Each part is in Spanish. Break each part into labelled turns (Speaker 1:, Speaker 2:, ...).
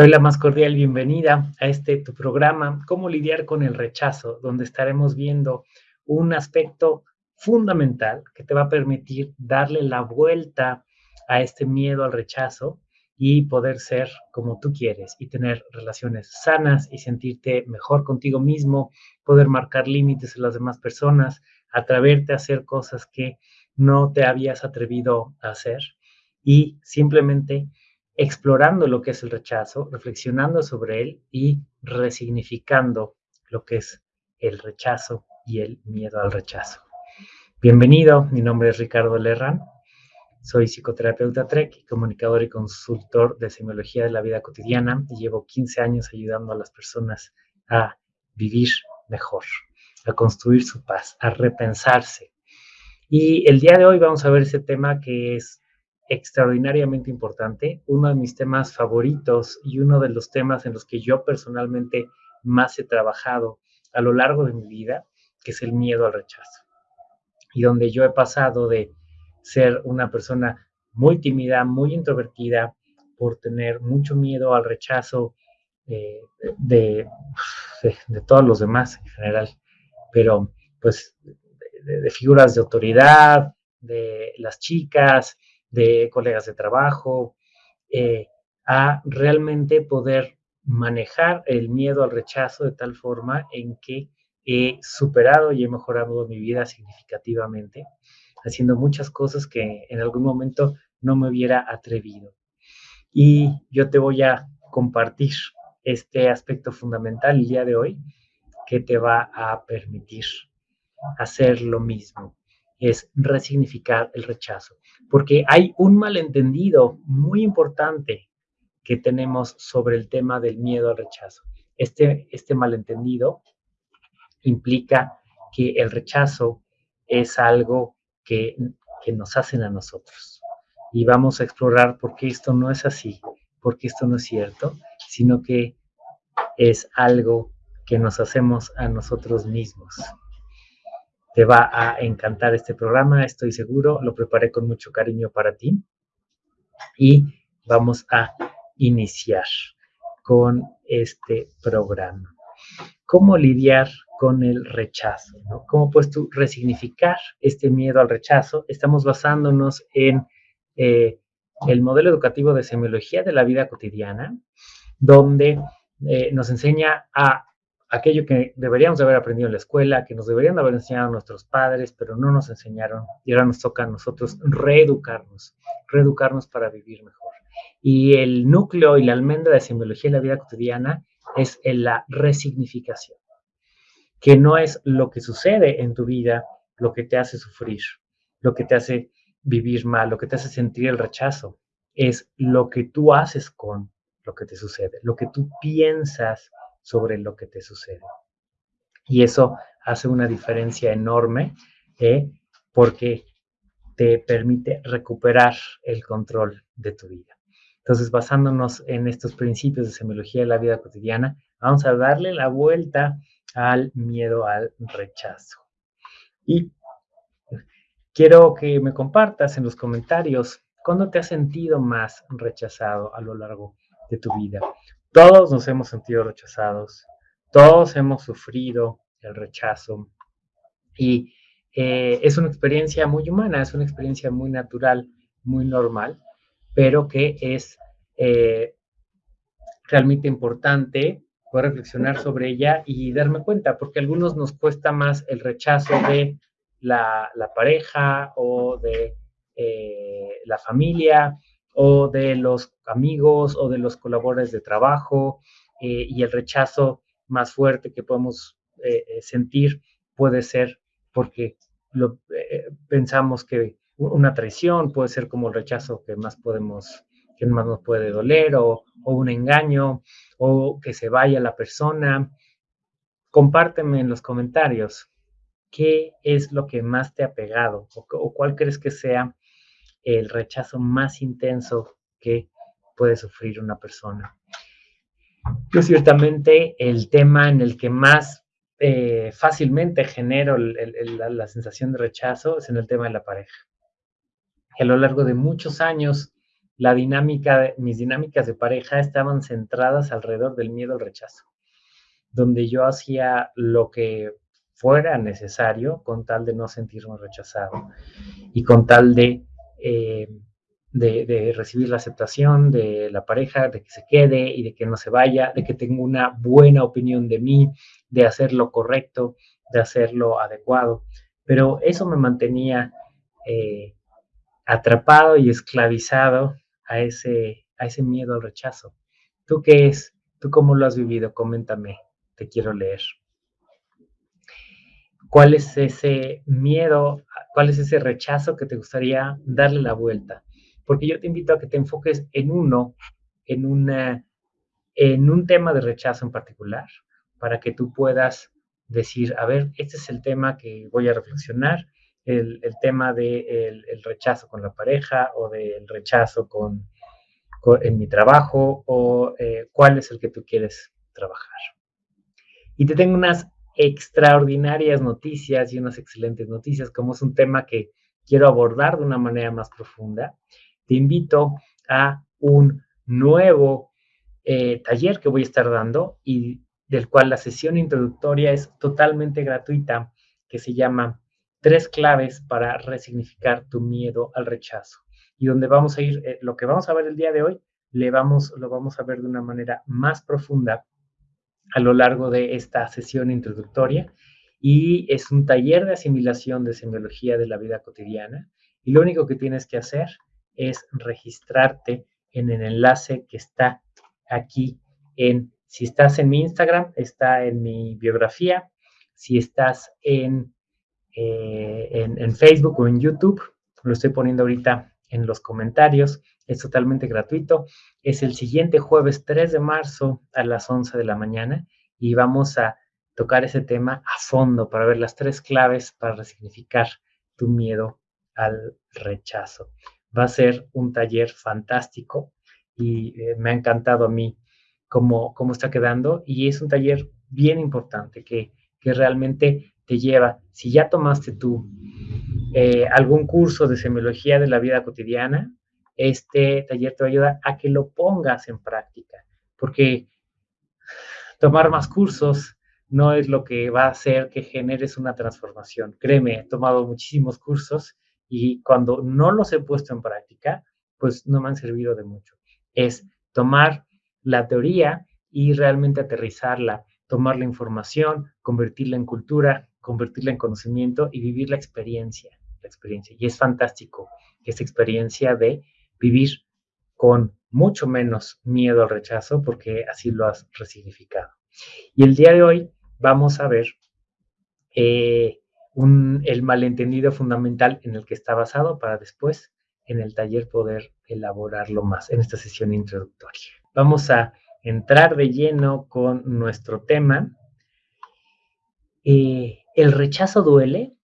Speaker 1: Doy la más cordial bienvenida a este tu programa, Cómo lidiar con el rechazo, donde estaremos viendo un aspecto fundamental que te va a permitir darle la vuelta a este miedo al rechazo y poder ser como tú quieres y tener relaciones sanas y sentirte mejor contigo mismo, poder marcar límites en las demás personas, atreverte a hacer cosas que no te habías atrevido a hacer y simplemente explorando lo que es el rechazo, reflexionando sobre él y resignificando lo que es el rechazo y el miedo al rechazo. Bienvenido, mi nombre es Ricardo Lerran, soy psicoterapeuta TREC, comunicador y consultor de semiología de la vida cotidiana y llevo 15 años ayudando a las personas a vivir mejor, a construir su paz, a repensarse. Y el día de hoy vamos a ver ese tema que es extraordinariamente importante, uno de mis temas favoritos y uno de los temas en los que yo personalmente más he trabajado a lo largo de mi vida, que es el miedo al rechazo. Y donde yo he pasado de ser una persona muy tímida, muy introvertida, por tener mucho miedo al rechazo eh, de, de, todos los demás en general, pero pues de figuras de autoridad, de las chicas, de colegas de trabajo, eh, a realmente poder manejar el miedo al rechazo de tal forma en que he superado y he mejorado mi vida significativamente, haciendo muchas cosas que en algún momento no me hubiera atrevido. Y yo te voy a compartir este aspecto fundamental el día de hoy que te va a permitir hacer lo mismo es resignificar el rechazo, porque hay un malentendido muy importante que tenemos sobre el tema del miedo al rechazo. Este, este malentendido implica que el rechazo es algo que, que nos hacen a nosotros. Y vamos a explorar por qué esto no es así, por qué esto no es cierto, sino que es algo que nos hacemos a nosotros mismos. Te va a encantar este programa, estoy seguro. Lo preparé con mucho cariño para ti. Y vamos a iniciar con este programa. ¿Cómo lidiar con el rechazo? ¿Cómo puedes resignificar este miedo al rechazo? Estamos basándonos en eh, el modelo educativo de semiología de la vida cotidiana, donde eh, nos enseña a aquello que deberíamos haber aprendido en la escuela, que nos deberían haber enseñado nuestros padres, pero no nos enseñaron. Y ahora nos toca a nosotros reeducarnos, reeducarnos para vivir mejor. Y el núcleo y la almendra de semiología en la vida cotidiana es la resignificación, que no es lo que sucede en tu vida lo que te hace sufrir, lo que te hace vivir mal, lo que te hace sentir el rechazo, es lo que tú haces con lo que te sucede, lo que tú piensas sobre lo que te sucede. Y eso hace una diferencia enorme ¿eh? porque te permite recuperar el control de tu vida. Entonces, basándonos en estos principios de semiología de la vida cotidiana, vamos a darle la vuelta al miedo al rechazo. Y quiero que me compartas en los comentarios cuándo te has sentido más rechazado a lo largo de tu vida. Todos nos hemos sentido rechazados, todos hemos sufrido el rechazo y eh, es una experiencia muy humana, es una experiencia muy natural, muy normal, pero que es eh, realmente importante poder reflexionar sobre ella y darme cuenta, porque a algunos nos cuesta más el rechazo de la, pareja o de eh, la familia o de los amigos o de los colaboradores de trabajo eh, y el rechazo más fuerte que podemos eh, eh, sentir puede ser porque lo, pensamos que una traición puede ser como el rechazo que más podemos que más nos puede doler o, un engaño o que se vaya la persona. Compárteme en los comentarios qué es lo que más te ha pegado o cuál crees que sea el rechazo más intenso que puede sufrir una persona. Yo ciertamente el tema en el que más eh, fácilmente genero la, sensación de rechazo es en el tema de la pareja. a lo largo de muchos años la dinámica, mis dinámicas de pareja estaban centradas alrededor del miedo al rechazo, donde yo hacía lo que fuera necesario con tal de no sentirme rechazado y con tal de, eh, de, recibir la aceptación de la pareja, de que se quede y de que no se vaya, de que tenga una buena opinión de mí, de hacer lo correcto, de hacer lo adecuado. Pero eso me mantenía eh, atrapado y esclavizado a ese, a ese miedo al rechazo. ¿Tú qué es? ¿Tú cómo lo has vivido? Coméntame, te quiero leer. ¿Cuál es ese miedo, cuál es ese rechazo que te gustaría darle la vuelta? Porque yo te invito a que te enfoques en uno, en, una, en un tema de rechazo en particular, para que tú puedas decir, a ver, este es el tema que voy a reflexionar, el, tema del de el rechazo con la pareja o del rechazo con, con, en mi trabajo o eh, cuál es el que tú quieres trabajar. Y te tengo unas extraordinarias noticias y unas excelentes noticias, como es un tema que quiero abordar de una manera más profunda. Te invito a un nuevo eh, taller que voy a estar dando y del cual la sesión introductoria es totalmente gratuita, que se llama Tres claves para resignificar tu miedo al rechazo. Y donde vamos a ir, eh, lo que vamos a ver el día de hoy, le vamos, lo vamos a ver de una manera más profunda a lo largo de esta sesión introductoria. Y es un taller de asimilación de semiología de la vida cotidiana. Y lo único que tienes que hacer es registrarte en el enlace que está aquí en si estás en mi Instagram, está en mi biografía. Si estás en, eh, en, Facebook o en YouTube, lo estoy poniendo ahorita en los comentarios. Es totalmente gratuito. Es el siguiente jueves 3 de marzo a las 11 de la mañana y vamos a tocar ese tema a fondo para ver las tres claves para resignificar tu miedo al rechazo. Va a ser un taller fantástico y eh, me ha encantado a mí cómo, cómo está quedando y es un taller bien importante que, que realmente te lleva, si ya tomaste tú eh, algún curso de semiología de la vida cotidiana, este taller te va a ayudar a que lo pongas en práctica, porque tomar más cursos no es lo que va a hacer que generes una transformación. Créeme, he tomado muchísimos cursos y cuando no los he puesto en práctica, pues no me han servido de mucho. Es tomar la teoría y realmente aterrizarla, tomar la información, convertirla en cultura, convertirla en conocimiento y vivir la experiencia, la experiencia. Y es fantástico esta experiencia de vivir con mucho menos miedo al rechazo porque así lo has resignificado. Y el día de hoy vamos a ver eh, el malentendido fundamental en el que está basado para después en el taller poder elaborarlo más en esta sesión introductoria. Vamos a entrar de lleno con nuestro tema. Eh, ¿El rechazo duele?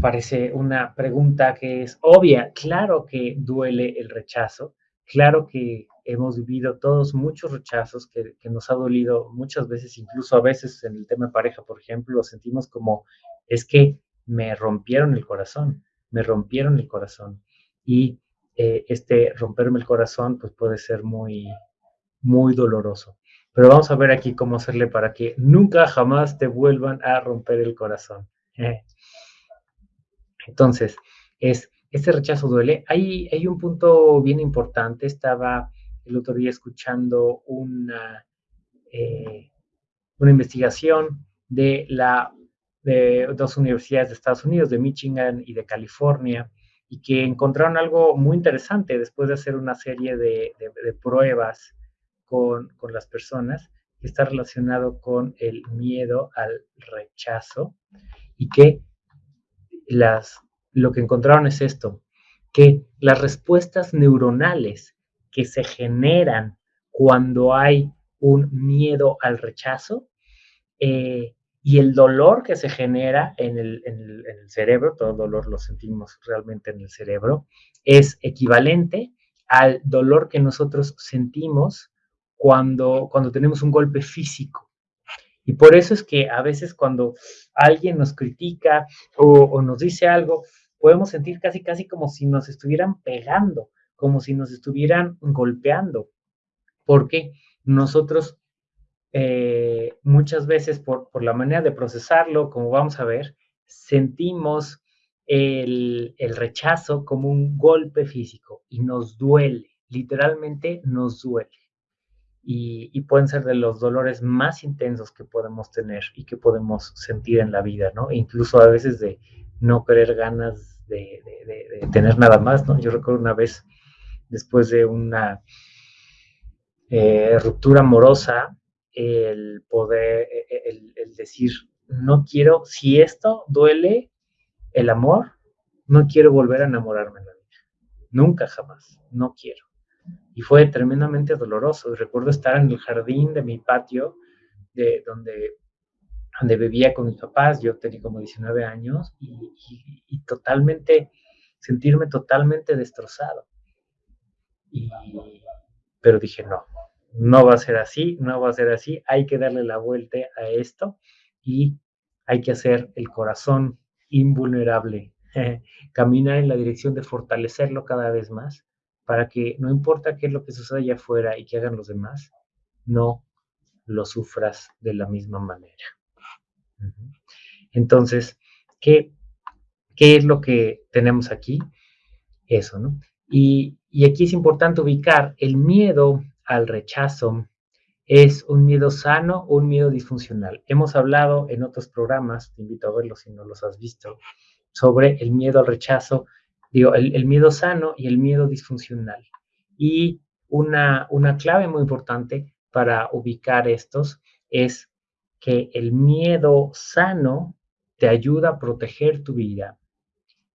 Speaker 1: Parece una pregunta que es obvia. Claro que duele el rechazo. Claro que hemos vivido todos muchos rechazos que, que, nos ha dolido muchas veces, incluso a veces en el tema de pareja, por ejemplo, lo sentimos como es que me rompieron el corazón, me rompieron el corazón. Y eh, este romperme el corazón pues puede ser muy, muy doloroso. Pero vamos a ver aquí cómo hacerle para que nunca jamás te vuelvan a romper el corazón. Entonces, es, este rechazo duele. Hay, hay un punto bien importante. Estaba el otro día escuchando una, eh, una investigación de, la, de dos universidades de Estados Unidos, de Michigan y de California, y que encontraron algo muy interesante después de hacer una serie de, de, pruebas con, con, las personas que está relacionado con el miedo al rechazo y que las, lo que encontraron es esto, que las respuestas neuronales que se generan cuando hay un miedo al rechazo eh, y el dolor que se genera en el, en, el, cerebro, todo dolor lo sentimos realmente en el cerebro, es equivalente al dolor que nosotros sentimos cuando, cuando tenemos un golpe físico. Y por eso es que a veces cuando alguien nos critica o, nos dice algo, podemos sentir casi, casi como si nos estuvieran pegando, como si nos estuvieran golpeando, porque nosotros eh, muchas veces por, por, la manera de procesarlo, como vamos a ver, sentimos el, el rechazo como un golpe físico y nos duele, literalmente nos duele. Y, pueden ser de los dolores más intensos que podemos tener y que podemos sentir en la vida, ¿no? Incluso a veces de no querer ganas de, tener nada más, ¿no? Yo recuerdo una vez, después de una eh, ruptura amorosa, el poder, e, e, el, el, decir, no quiero, si esto duele el amor, no quiero volver a enamorarme en la vida. Nunca, jamás, no quiero. Y fue tremendamente doloroso. recuerdo estar en el jardín de mi patio, de donde, donde vivía con mis papás, yo tenía como 19 años, y totalmente, sentirme totalmente destrozado. Y, pero dije, no, no va a ser así, no va a ser así, hay que darle la vuelta a esto y hay que hacer el corazón invulnerable, caminar en la dirección de fortalecerlo cada vez más para que no importa qué es lo que suceda allá afuera y que hagan los demás, no lo sufras de la misma manera. Entonces, ¿qué, ¿qué es lo que tenemos aquí? Eso, ¿no? Y, y aquí es importante ubicar el miedo al rechazo es un miedo sano o un miedo disfuncional. Hemos hablado en otros programas, te invito a verlos si no los has visto, sobre el miedo al rechazo, el miedo sano y el miedo disfuncional. Y una, una clave muy importante para ubicar estos es que el miedo sano te ayuda a proteger tu vida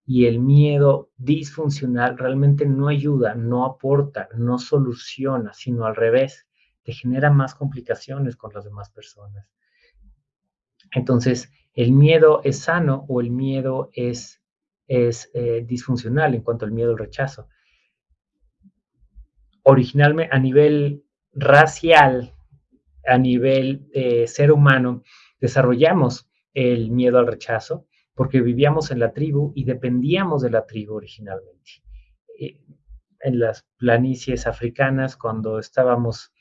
Speaker 1: y el miedo disfuncional realmente no ayuda, no aporta, no soluciona, sino al revés, te genera más complicaciones con las demás personas. Entonces, el miedo es sano o el miedo es, es eh, disfuncional en cuanto al miedo al rechazo. Originalmente, a nivel racial, a nivel eh, ser humano, desarrollamos el miedo al rechazo porque vivíamos en la tribu y dependíamos de la tribu originalmente. En las planicies africanas, cuando estábamos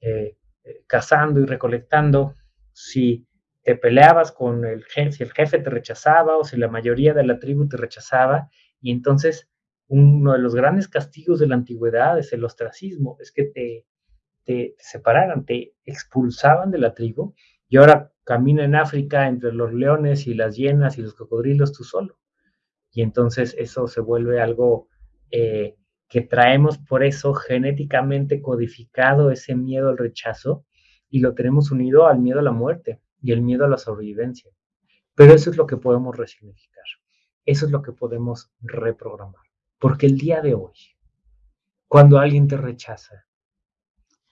Speaker 1: eh, eh, cazando y recolectando, si te peleabas con el jefe, si el jefe te rechazaba o si la mayoría de la tribu te rechazaba, y entonces uno de los grandes castigos de la antigüedad es el ostracismo, es que te, te, separaran, te expulsaban de la tribu, y ahora camina en África entre los leones y las hienas y los cocodrilos tú solo. Y entonces eso se vuelve algo eh, que traemos por eso genéticamente codificado ese miedo al rechazo y lo tenemos unido al miedo a la muerte y el miedo a la sobrevivencia. Pero eso es lo que podemos resignificar. Eso es lo que podemos reprogramar. Porque el día de hoy, cuando alguien te rechaza,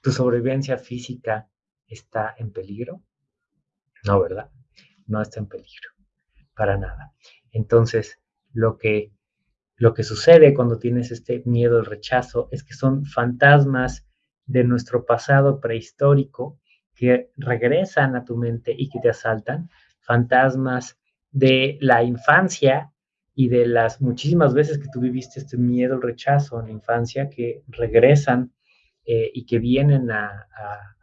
Speaker 1: tu sobrevivencia física está en peligro, no, ¿verdad? No está en peligro, para nada. Entonces, lo que, lo que sucede cuando tienes este miedo al rechazo es que son fantasmas de nuestro pasado prehistórico que regresan a tu mente y que te asaltan, fantasmas de la infancia y de las muchísimas veces que tú viviste este miedo al rechazo en la infancia que regresan eh, y que vienen a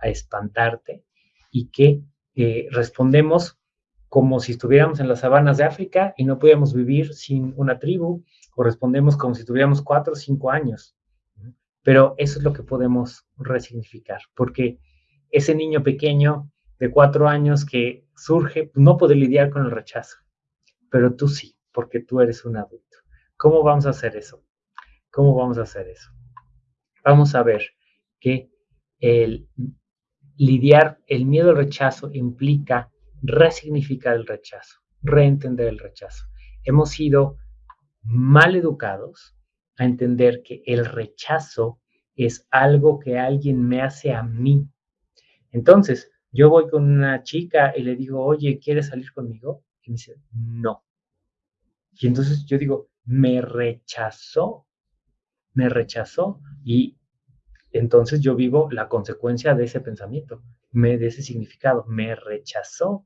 Speaker 1: espantarte y que eh, respondemos como si estuviéramos en las sabanas de África y no pudiéramos vivir sin una tribu, o respondemos como si tuviéramos cuatro o cinco años. Pero eso es lo que podemos resignificar, porque ese niño pequeño de cuatro años que surge no puede lidiar con el rechazo, pero tú sí, porque tú eres un adulto. ¿Cómo vamos a hacer eso? ¿Cómo vamos a hacer eso? Vamos a ver que el lidiar el miedo al rechazo implica resignificar el rechazo, reentender el rechazo. Hemos sido mal educados a entender que el rechazo es algo que alguien me hace a mí. Entonces, yo voy con una chica y le digo, oye, ¿quieres salir conmigo? Y me dice, no. Y entonces yo digo, me rechazó, me rechazó. Y entonces yo vivo la consecuencia de ese pensamiento, me, de ese significado, me rechazó.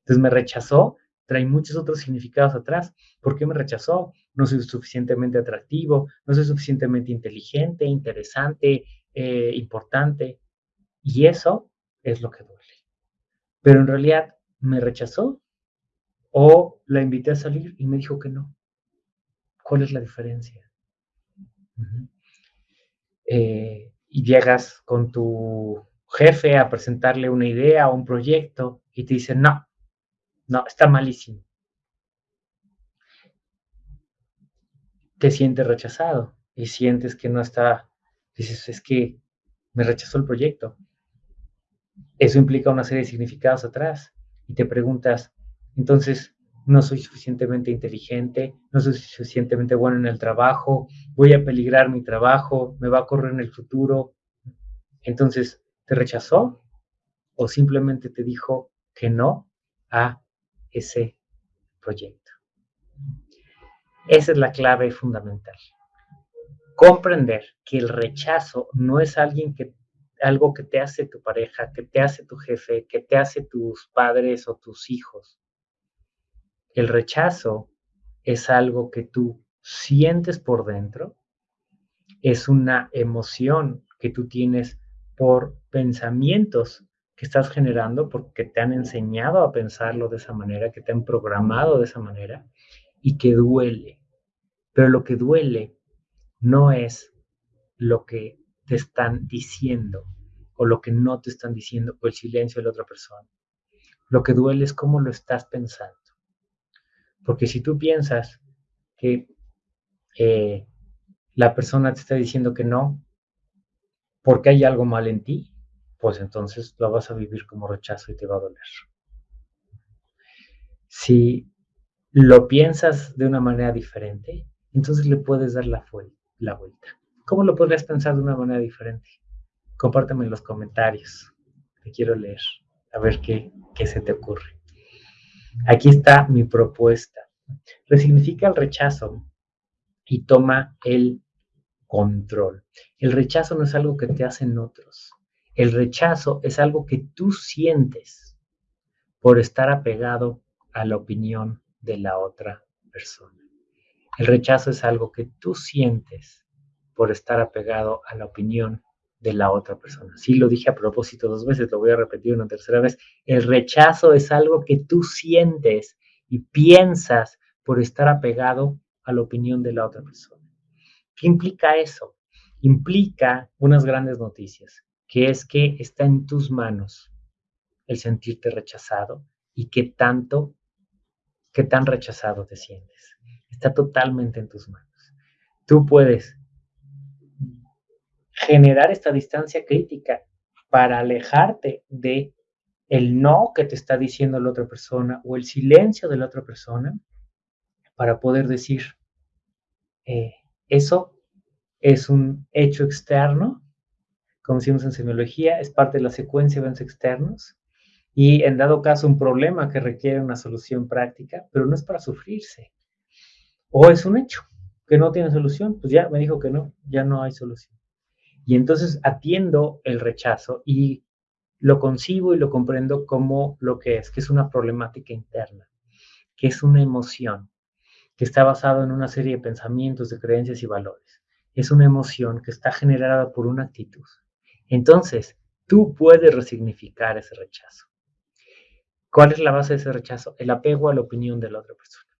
Speaker 1: Entonces me rechazó trae muchos otros significados atrás. ¿Por qué me rechazó? No soy suficientemente atractivo, no soy suficientemente inteligente, interesante, eh, importante. Y eso es lo que duele. Pero en realidad, ¿me rechazó? ¿O la invité a salir y me dijo que no? ¿Cuál es la diferencia? Eh, y llegas con tu jefe a presentarle una idea o un proyecto y te dice, no, no, está malísimo. Te sientes rechazado y sientes que no está, dices, es que me rechazó el proyecto. Eso implica una serie de significados atrás y te preguntas, entonces, no soy suficientemente inteligente, no soy suficientemente bueno en el trabajo, voy a peligrar mi trabajo, me va a correr en el futuro. Entonces, ¿te rechazó o simplemente te dijo que no a ese proyecto? Esa es la clave fundamental. Comprender que el rechazo no es alguien que, algo que te hace tu pareja, que te hace tu jefe, que te hace tus padres o tus hijos el rechazo es algo que tú sientes por dentro, es una emoción que tú tienes por pensamientos que estás generando porque te han enseñado a pensarlo de esa manera, que te han programado de esa manera y que duele. Pero lo que duele no es lo que te están diciendo o lo que no te están diciendo o el silencio de la otra persona. Lo que duele es cómo lo estás pensando. Porque si tú piensas que eh, la persona te está diciendo que no, porque hay algo mal en ti, pues entonces lo vas a vivir como rechazo y te va a doler. Si lo piensas de una manera diferente, entonces le puedes dar la, la vuelta. ¿Cómo lo podrías pensar de una manera diferente? Compárteme en los comentarios. Te quiero leer, a ver qué, qué se te ocurre. Aquí está mi propuesta. Resignifica el rechazo y toma el control. El rechazo no es algo que te hacen otros. El rechazo es algo que tú sientes por estar apegado a la opinión de la otra persona. El rechazo es algo que tú sientes por estar apegado a la opinión de la otra persona. Sí, lo dije a propósito dos veces, lo voy a repetir una tercera vez. El rechazo es algo que tú sientes y piensas por estar apegado a la opinión de la otra persona. ¿Qué implica eso? Implica unas grandes noticias, que es que está en tus manos el sentirte rechazado y qué tanto, qué tan rechazado te sientes. Está totalmente en tus manos. Tú puedes generar esta distancia crítica para alejarte de el no que te está diciendo la otra persona o el silencio de la otra persona para poder decir, eh, eso es un hecho externo, como decimos en semiología, es parte de la secuencia de eventos externos y en dado caso un problema que requiere una solución práctica, pero no es para sufrirse. O es un hecho que no tiene solución, pues ya me dijo que no, ya no hay solución. Y entonces atiendo el rechazo y lo concibo y lo comprendo como lo que es, que es una problemática interna, que es una emoción, que está basado en una serie de pensamientos, de creencias y valores. Es una emoción que está generada por una actitud. Entonces, tú puedes resignificar ese rechazo. ¿Cuál es la base de ese rechazo? El apego a la opinión de la otra persona.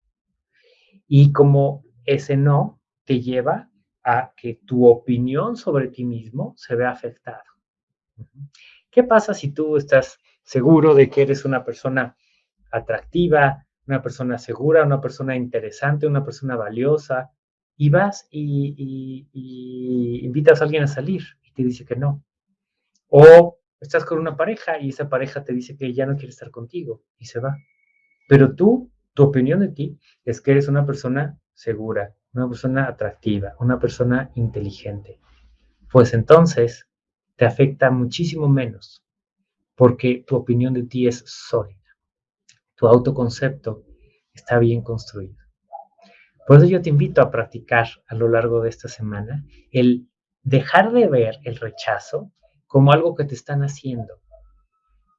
Speaker 1: Y como ese no te lleva a que tu opinión sobre ti mismo se vea afectada. ¿Qué pasa si tú estás seguro de que eres una persona atractiva, una persona segura, una persona interesante, una persona valiosa, y vas y, invitas a alguien a salir y te dice que no? O estás con una pareja y esa pareja te dice que ya no quiere estar contigo y se va. Pero tú, tu opinión de ti es que eres una persona segura, una persona atractiva, una persona inteligente, pues entonces te afecta muchísimo menos porque tu opinión de ti es sólida. Tu autoconcepto está bien construido. Por eso yo te invito a practicar a lo largo de esta semana el dejar de ver el rechazo como algo que te están haciendo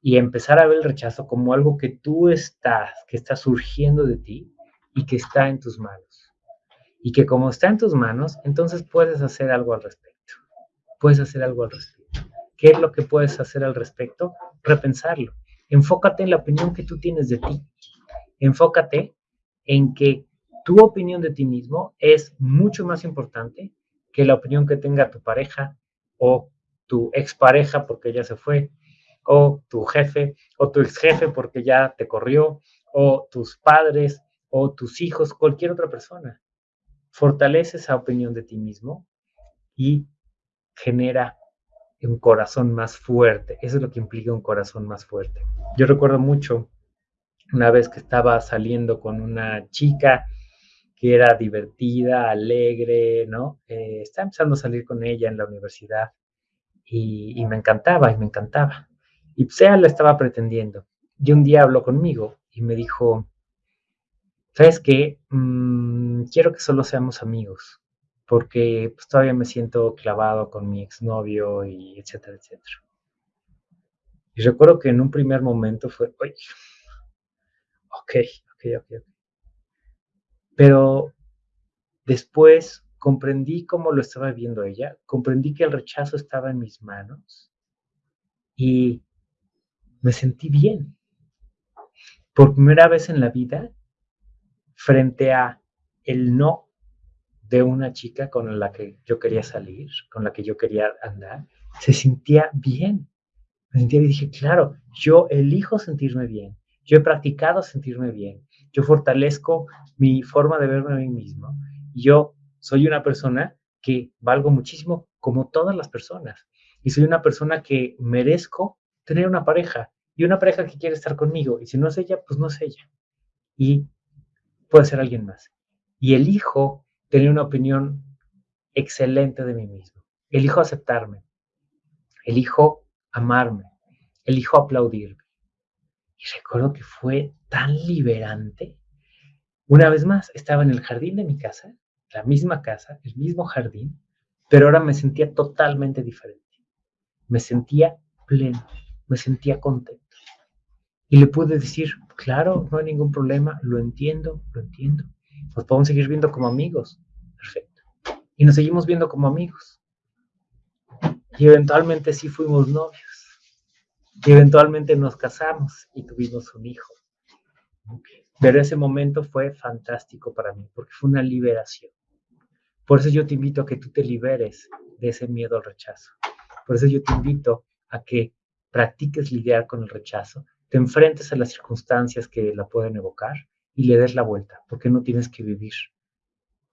Speaker 1: y empezar a ver el rechazo como algo que tú estás, que está surgiendo de ti y que está en tus manos. Y que como está en tus manos, entonces puedes hacer algo al respecto. Puedes hacer algo al respecto. ¿Qué es lo que puedes hacer al respecto? Repensarlo. Enfócate en la opinión que tú tienes de ti. Enfócate en que tu opinión de ti mismo es mucho más importante que la opinión que tenga tu pareja o tu expareja porque ya se fue o tu jefe, o tu ex jefe porque ya te corrió, o tus padres, o tus hijos, cualquier otra persona. Fortalece esa opinión de ti mismo y genera un corazón más fuerte. Eso es lo que implica un corazón más fuerte. Yo recuerdo mucho una vez que estaba saliendo con una chica que era divertida, alegre, ¿no? Eh, estaba empezando a salir con ella en la universidad y, me encantaba, y me encantaba. Y pues ella estaba pretendiendo. Y un día habló conmigo y me dijo, ¿sabes qué? Mm, quiero que solo seamos amigos, porque pues, todavía me siento clavado con mi exnovio y etcétera, etcétera. Y recuerdo que en un primer momento fue, oye, ok, ok, ok, ok. Pero después comprendí cómo lo estaba viendo ella, comprendí que el rechazo estaba en mis manos y me sentí bien. Por primera vez en la vida, frente a el no de una chica con la que yo quería salir, con la que yo quería andar, se sentía bien. Me sentía bien y dije, claro, yo elijo sentirme bien. Yo he practicado sentirme bien. Yo fortalezco mi forma de verme a mí mismo. Yo soy una persona que valgo muchísimo como todas las personas. Y soy una persona que merezco tener una pareja y una pareja que quiere estar conmigo. Y si no es ella, pues no es ella. Y puede ser alguien más. Y elijo tener una opinión excelente de mí mismo. Elijo aceptarme. Elijo amarme. Elijo aplaudirme. Y recuerdo que fue tan liberante. Una vez más, estaba en el jardín de mi casa, la misma casa, el mismo jardín, pero ahora me sentía totalmente diferente. Me sentía pleno, me sentía contento. Y le pude decir, claro, no hay ningún problema, lo entiendo, lo entiendo. Nos podemos seguir viendo como amigos. Perfecto. Y nos seguimos viendo como amigos. Y eventualmente sí fuimos novios. Y eventualmente nos casamos y tuvimos un hijo. Pero ese momento fue fantástico para mí, porque fue una liberación. Por eso yo te invito a que tú te liberes de ese miedo al rechazo. Por eso yo te invito a que practiques lidiar con el rechazo, te enfrentes a las circunstancias que la pueden evocar y le des la vuelta, porque no tienes que vivir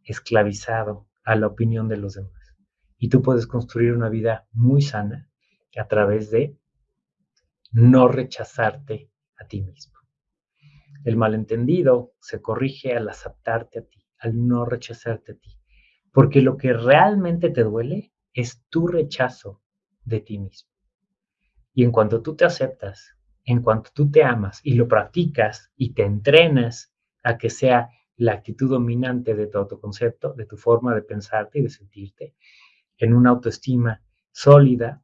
Speaker 1: esclavizado a la opinión de los demás. Y tú puedes construir una vida muy sana a través de no rechazarte a ti mismo. El malentendido se corrige al aceptarte a ti, al no rechazarte a ti, porque lo que realmente te duele es tu rechazo de ti mismo. Y en cuanto tú te aceptas en cuanto tú te amas y lo practicas y te entrenas a que sea la actitud dominante de tu autoconcepto, de tu forma de pensarte y de sentirte, en una autoestima sólida,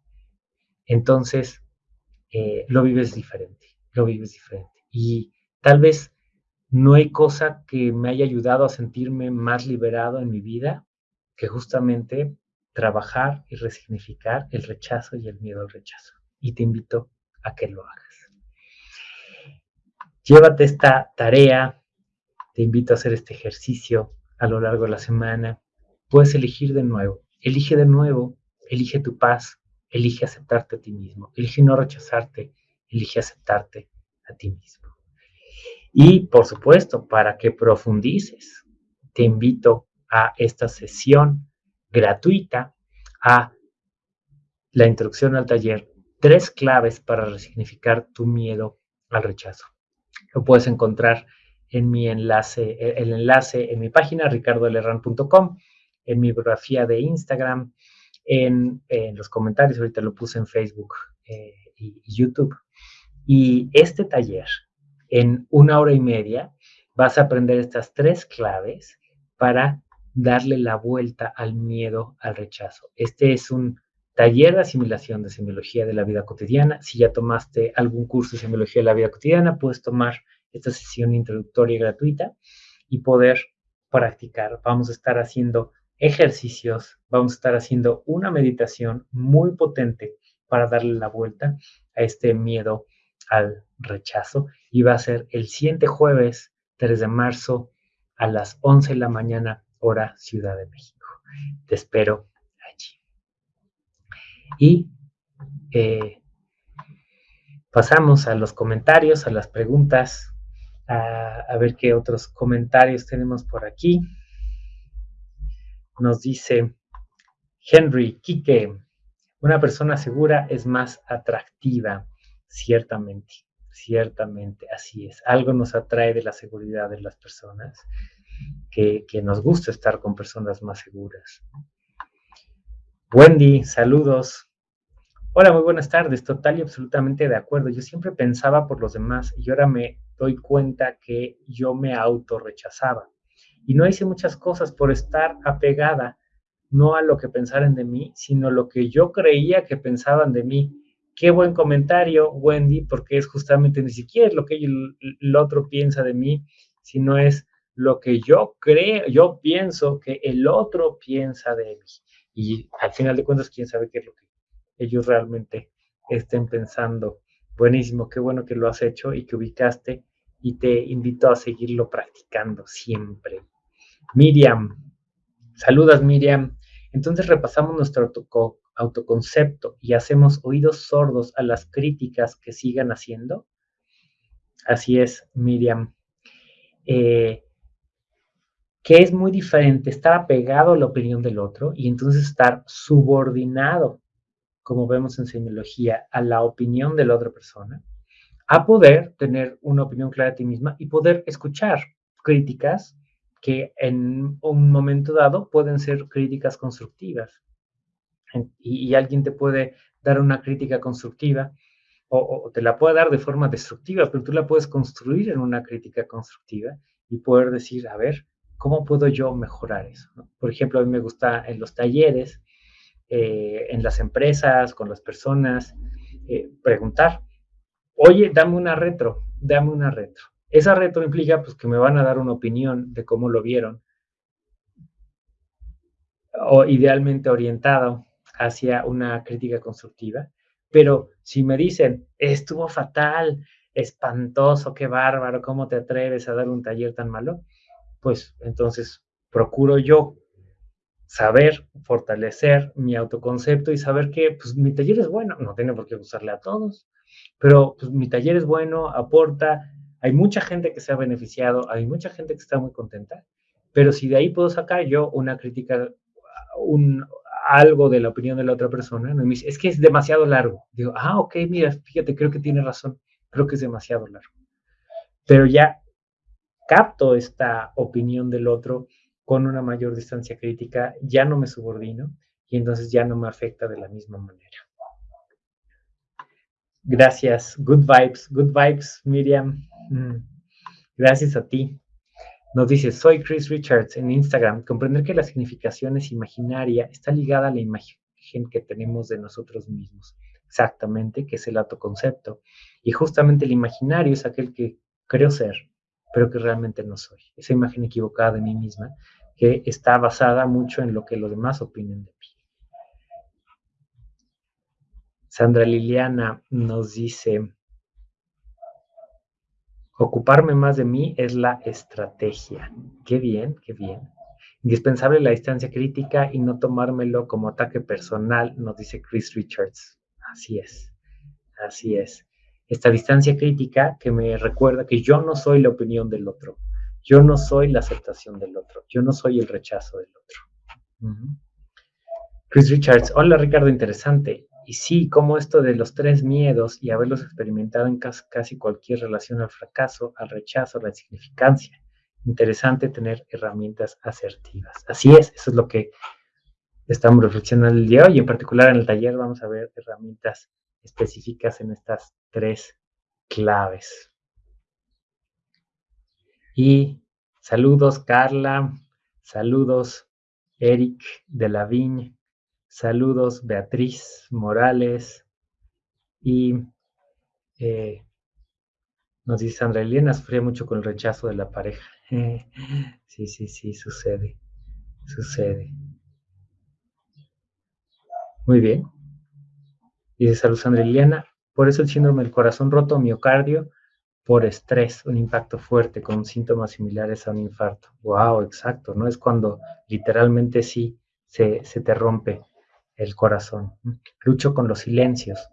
Speaker 1: entonces eh, lo vives diferente, lo vives diferente. Y tal vez no hay cosa que me haya ayudado a sentirme más liberado en mi vida que justamente trabajar y resignificar el rechazo y el miedo al rechazo. Y te invito a que lo hagas. Llévate esta tarea, te invito a hacer este ejercicio a lo largo de la semana. Puedes elegir de nuevo, elige de nuevo, elige tu paz, elige aceptarte a ti mismo, elige no rechazarte, elige aceptarte a ti mismo. Y por supuesto, para que profundices, te invito a esta sesión gratuita, a la introducción al taller, tres claves para resignificar tu miedo al rechazo. Lo puedes encontrar en mi enlace, eh, el enlace en mi página ricardolerran.com, en mi biografía de Instagram, en, los comentarios, ahorita lo puse en Facebook eh, y, YouTube. Y este taller, en una hora y media, vas a aprender estas tres claves para darle la vuelta al miedo al rechazo. Este es un taller de asimilación de semiología de la vida cotidiana. Si ya tomaste algún curso de semiología de la vida cotidiana, puedes tomar esta sesión introductoria gratuita y poder practicar. Vamos a estar haciendo ejercicios, vamos a estar haciendo una meditación muy potente para darle la vuelta a este miedo al rechazo y va a ser el siguiente jueves 3 de marzo a las 11 de la mañana hora Ciudad de México. Te espero. Y eh, pasamos a los comentarios, a las preguntas, a, ver qué otros comentarios tenemos por aquí. Nos dice Henry Quique, una persona segura es más atractiva, ciertamente, ciertamente, así es. Algo nos atrae de la seguridad de las personas, que nos gusta estar con personas más seguras. Wendy, saludos. Hola, muy buenas tardes. Total y absolutamente de acuerdo. Yo siempre pensaba por los demás y ahora me doy cuenta que yo me autorrechazaba. Y no hice muchas cosas por estar apegada no a lo que pensaran de mí, sino lo que yo creía que pensaban de mí. Qué buen comentario, Wendy, porque es justamente ni siquiera lo que el, otro piensa de mí, sino es lo que yo creo, yo pienso que el otro piensa de mí. Y al final de cuentas, quién sabe qué es lo que ellos realmente estén pensando. Buenísimo, qué bueno que lo has hecho y que ubicaste y te invito a seguirlo practicando siempre. Miriam, saludas Miriam. Entonces repasamos nuestro autoconcepto y hacemos oídos sordos a las críticas que sigan haciendo. Así es, Miriam. Eh, que es muy diferente estar apegado a la opinión del otro y entonces estar subordinado, como vemos en semiología, a la opinión de la otra persona, a poder tener una opinión clara de ti misma y poder escuchar críticas que en un momento dado pueden ser críticas constructivas. Y, alguien te puede dar una crítica constructiva o, te la puede dar de forma destructiva, pero tú la puedes construir en una crítica constructiva y poder decir, a ver, ¿cómo puedo yo mejorar eso? Por ejemplo, a mí me gusta en los talleres, eh, en las empresas, con las personas, eh, preguntar, oye, dame una retro, dame una retro. Esa retro implica pues, que me van a dar una opinión de cómo lo vieron, o idealmente orientado hacia una crítica constructiva. Pero si me dicen, estuvo fatal, espantoso, qué bárbaro, ¿cómo te atreves a dar un taller tan malo? Pues entonces procuro yo saber fortalecer mi autoconcepto y saber que pues, mi taller es bueno, no tiene por qué gustarle a todos, pero pues, mi taller es bueno, aporta, hay mucha gente que se ha beneficiado, hay mucha gente que está muy contenta, pero si de ahí puedo sacar yo una crítica, un, algo de la opinión de la otra persona, es que es demasiado largo. Digo, ah, ok, mira, fíjate, creo que tiene razón, creo que es demasiado largo. Pero ya capto esta opinión del otro con una mayor distancia crítica, ya no me subordino y entonces ya no me afecta de la misma manera. Gracias. Good vibes, good vibes, Miriam. Mm. Gracias a ti. Nos dice, soy Chris Richards en Instagram. Comprender que la significación es imaginaria está ligada a la imagen que tenemos de nosotros mismos. Exactamente, que es el autoconcepto. Y justamente el imaginario es aquel que creo ser, pero que realmente no soy. Esa imagen equivocada de mí misma que está basada mucho en lo que los demás opinen de mí. Sandra Liliana nos dice, ocuparme más de mí es la estrategia. Qué bien, qué bien. Indispensable la distancia crítica y no tomármelo como ataque personal, nos dice Chris Richards. Así es, así es. Esta distancia crítica que me recuerda que yo no soy la opinión del otro, yo no soy la aceptación del otro, yo no soy el rechazo del otro. Chris Richards, hola Ricardo, interesante. Y sí, como esto de los tres miedos y haberlos experimentado en casi cualquier relación al fracaso, al rechazo, a la insignificancia. Interesante tener herramientas asertivas. Así es, eso es lo que estamos reflexionando el día de hoy. En particular en el taller vamos a ver herramientas específicas en estas tres claves. Y saludos Carla, saludos Eric de la Viña, Saludos, Beatriz Morales. Y eh, nos dice Sandra Elena, sufría mucho con el rechazo de la pareja. sí, sí, sí, sucede. Sucede. Muy bien. Dice salud Sandra Liliana. Por eso el síndrome del corazón roto, miocardio, por estrés, un impacto fuerte con síntomas similares a un infarto. Wow, exacto, ¿no? Es cuando literalmente sí se, te rompe el corazón. Lucho con los silencios.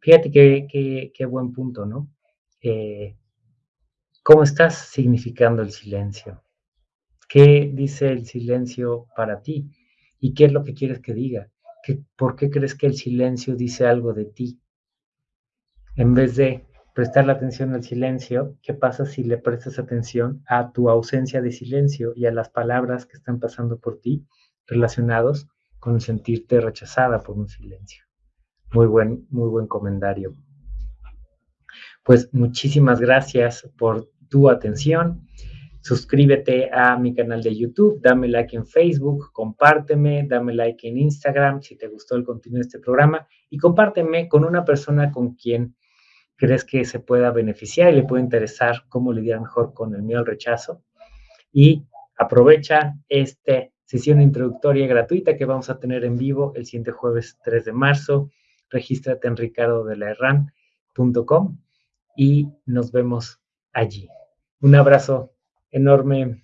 Speaker 1: Fíjate qué, qué, buen punto, ¿no? Eh, ¿Cómo estás significando el silencio? ¿Qué dice el silencio para ti? ¿Y qué es lo que quieres que diga? ¿Por qué crees que el silencio dice algo de ti? En vez de prestar la atención al silencio, ¿qué pasa si le prestas atención a tu ausencia de silencio y a las palabras que están pasando por ti relacionados con sentirte rechazada por un silencio? Muy buen, muy buen comentario. Pues muchísimas gracias por tu atención. Suscríbete a mi canal de YouTube, dame like en Facebook, compárteme, dame like en Instagram si te gustó el contenido de este programa y compárteme con una persona con quien crees que se pueda beneficiar y le puede interesar cómo lidiar mejor con el miedo al rechazo. Y aprovecha esta sesión introductoria gratuita que vamos a tener en vivo el siguiente jueves 3 de marzo. Regístrate en ricardodelaherran.com y nos vemos allí. Un abrazo enorme.